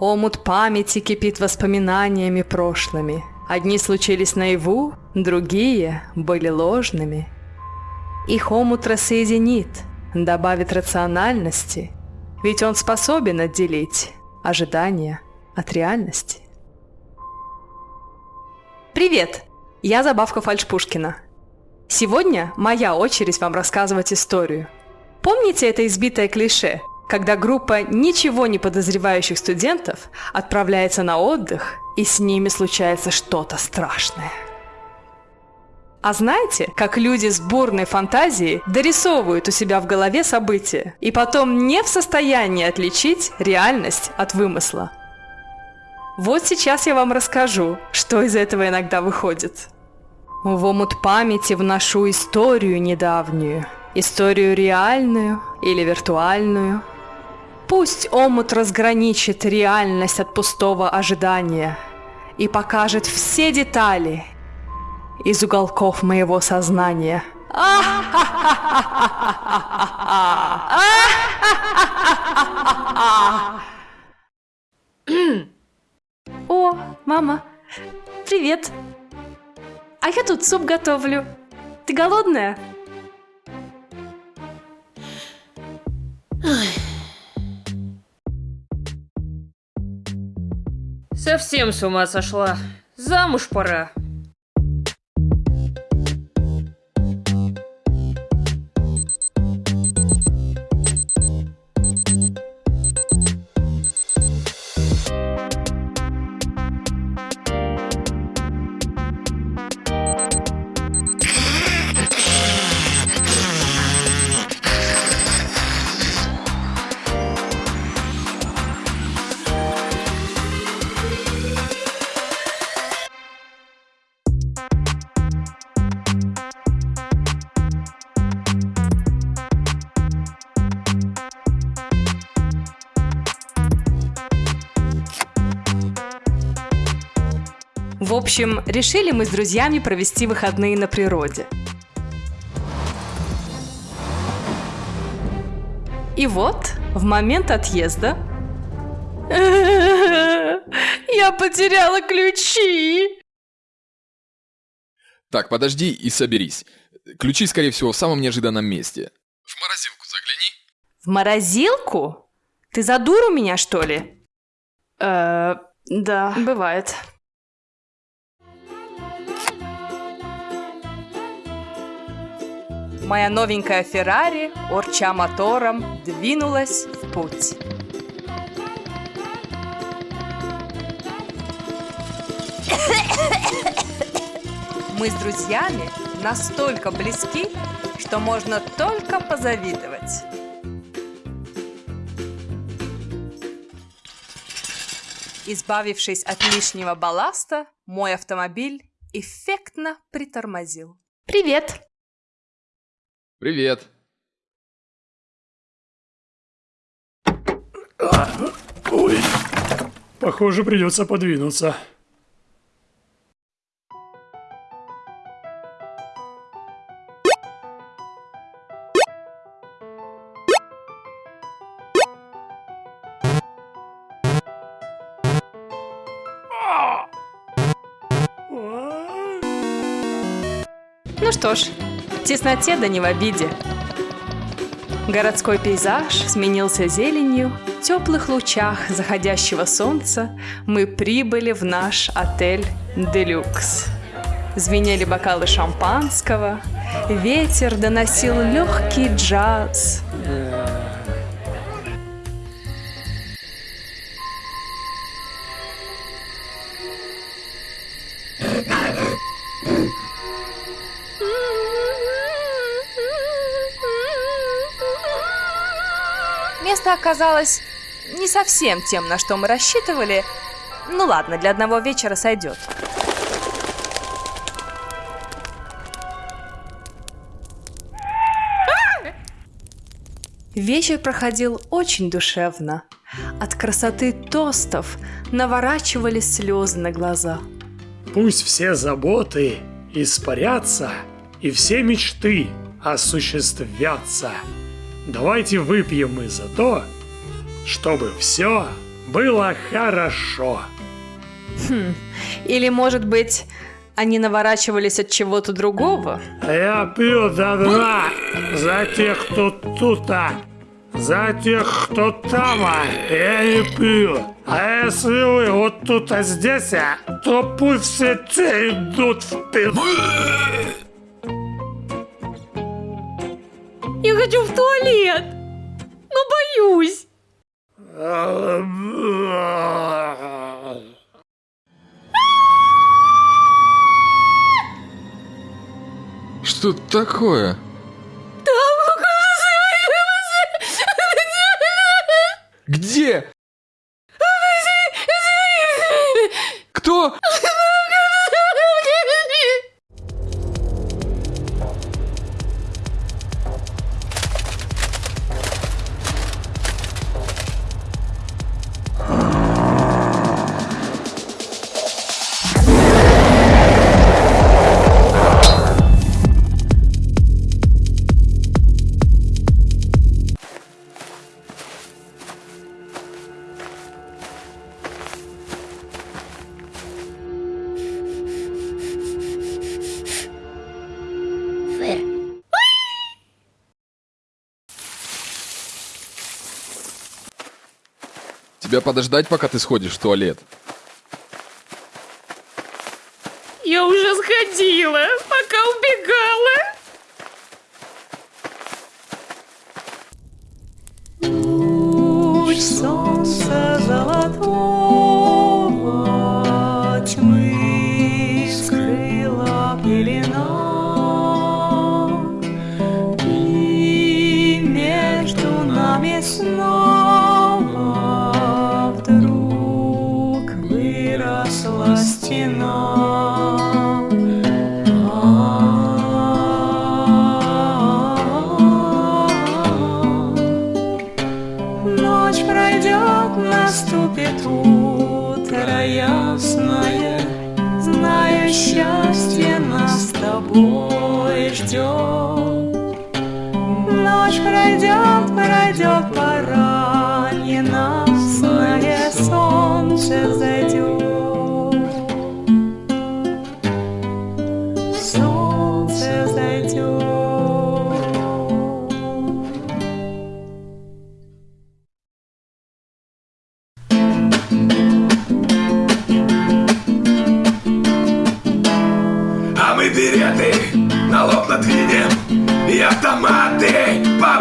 Омут памяти кипит воспоминаниями прошлыми. Одни случились наяву, другие были ложными. Их омут рассоединит, добавит рациональности, ведь он способен отделить ожидания от реальности. Привет! Я Забавка Фальшпушкина. Сегодня моя очередь вам рассказывать историю. Помните это избитое клише, когда группа ничего не подозревающих студентов отправляется на отдых, и с ними случается что-то страшное? А знаете, как люди с бурной фантазией дорисовывают у себя в голове события и потом не в состоянии отличить реальность от вымысла? Вот сейчас я вам расскажу, что из этого иногда выходит. В омут памяти вношу историю недавнюю, историю реальную или виртуальную. Пусть омут разграничит реальность от пустого ожидания и покажет все детали из уголков моего сознания. О, мама, привет! А я тут суп готовлю. Ты голодная? Совсем с ума сошла. Замуж пора. Общем, решили мы с друзьями провести выходные на природе. И вот, в момент отъезда... Я потеряла ключи! Так, подожди и соберись. Ключи, скорее всего, в самом неожиданном месте. В морозилку загляни. В морозилку? Ты за дуру меня, что ли? Э, да, бывает. Моя новенькая Феррари, орча мотором, двинулась в путь. Мы с друзьями настолько близки, что можно только позавидовать. Избавившись от лишнего балласта, мой автомобиль эффектно притормозил. Привет! Привет. Ой, похоже, придется подвинуться. Ну что ж, тесноте да не в обиде. Городской пейзаж сменился зеленью, в теплых лучах заходящего солнца мы прибыли в наш отель «Делюкс». Звенели бокалы шампанского, ветер доносил легкий джаз. Место оказалось не совсем тем, на что мы рассчитывали. Ну ладно, для одного вечера сойдет. Вечер проходил очень душевно. От красоты тостов наворачивались слезы на глаза. Пусть все заботы испарятся, и все мечты осуществятся. Давайте выпьем мы за то, чтобы все было хорошо. Или, может быть, они наворачивались от чего-то другого? Я пью до дна за тех, кто тут-то. За тех, кто там, а я не пью. А если вы вот тут, а здесь, а, то пусть все те идут в пизду. Хочу в туалет, но боюсь. Что такое? Тебя подождать, пока ты сходишь в туалет? Я уже сходила, пока убегала. Луч солнца золотого тьмы скрыла пелена, и между нами снова тобой ждет. Ночь пройдет, пройдет пора, ненастное солнце зайдет.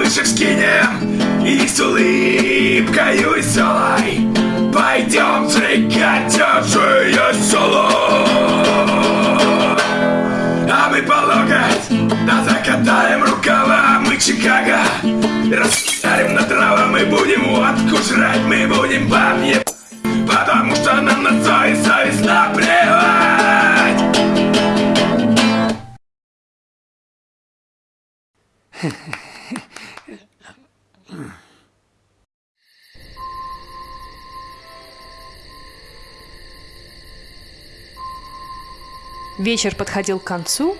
Повыше скинем И с улыбкою веселой. Пойдем сжигать чужие село. А мы по локоть Да закатаем рукава. Мы Чикаго Рассарим Вечер подходил к концу,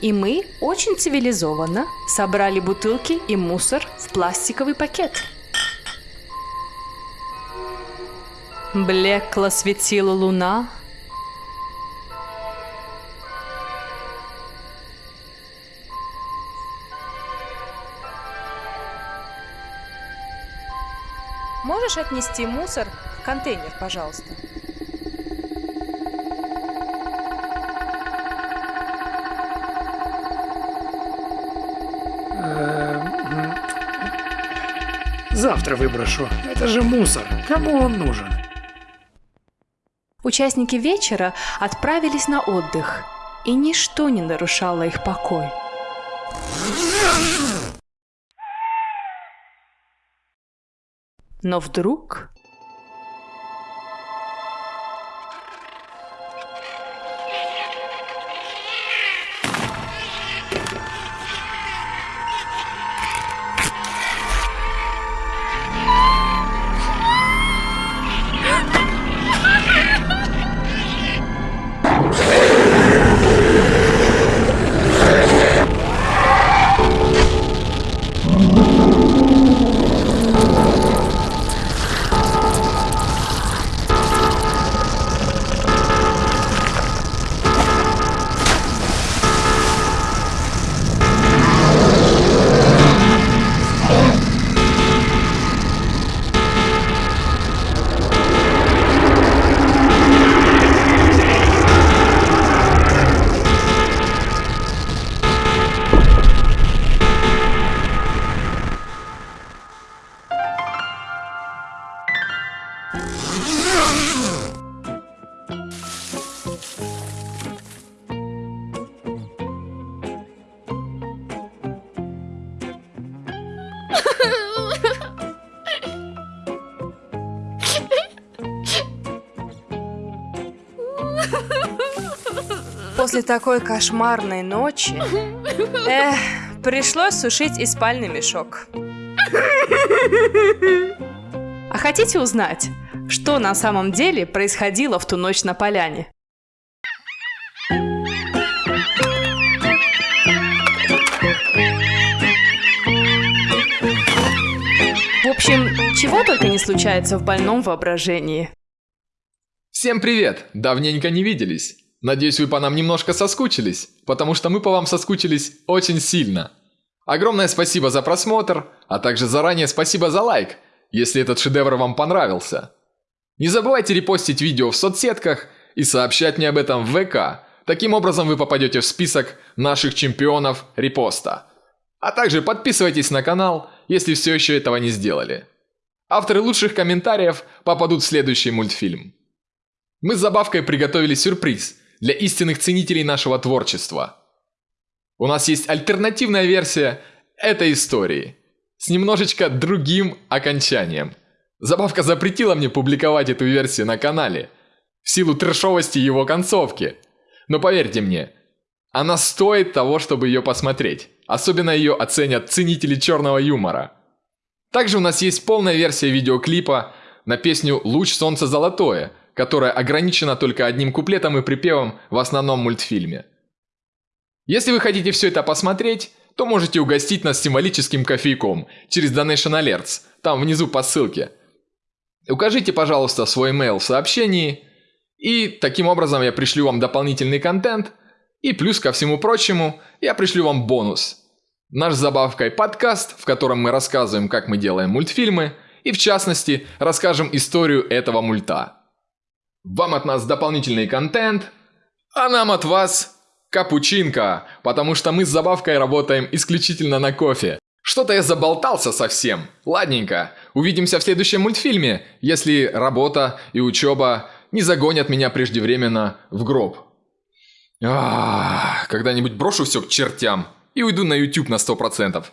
и мы очень цивилизованно собрали бутылки и мусор в пластиковый пакет. Блекло светила луна. Можешь отнести мусор в контейнер, пожалуйста? Завтра выброшу. Это же мусор. Кому он нужен? Участники вечера отправились на отдых, и ничто не нарушало их покой. Но вдруг после такой кошмарной ночи... Эх, пришлось сушить и спальный мешок. А хотите узнать, что на самом деле происходило в ту ночь на поляне? В общем, чего только не случается в больном воображении. Всем привет! Давненько не виделись. Надеюсь, вы по нам немножко соскучились, потому что мы по вам соскучились очень сильно. Огромное спасибо за просмотр, а также заранее спасибо за лайк, если этот шедевр вам понравился. Не забывайте репостить видео в соцсетках и сообщать мне об этом в ВК. Таким образом вы попадете в список наших чемпионов репоста. А также подписывайтесь на канал, если все еще этого не сделали. Авторы лучших комментариев попадут в следующий мультфильм. Мы с Забавкой приготовили сюрприз для истинных ценителей нашего творчества. У нас есть альтернативная версия этой истории с немножечко другим окончанием. Забавка запретила мне публиковать эту версию на канале в силу трешовости его концовки. Но поверьте мне, она стоит того, чтобы ее посмотреть. Особенно ее оценят ценители черного юмора. Также у нас есть полная версия видеоклипа на песню «Луч солнца золотое», которая ограничена только одним куплетом и припевом в основном мультфильме. Если вы хотите все это посмотреть, то можете угостить нас символическим кофейком через Donation Alerts, там внизу по ссылке. Укажите, пожалуйста, свой email в сообщении, и таким образом я пришлю вам дополнительный контент, и плюс ко всему прочему, я пришлю вам бонус. Наш забавкой подкаст, в котором мы рассказываем, как мы делаем мультфильмы, и в частности, расскажем историю этого мульта. Вам от нас дополнительный контент, а нам от вас капучинка, потому что мы с забавкой работаем исключительно на кофе. Что-то я заболтался совсем. Ладненько, увидимся в следующем мультфильме, если работа и учеба не загонят меня преждевременно в гроб. Когда-нибудь брошу все к чертям и уйду на YouTube на 100%.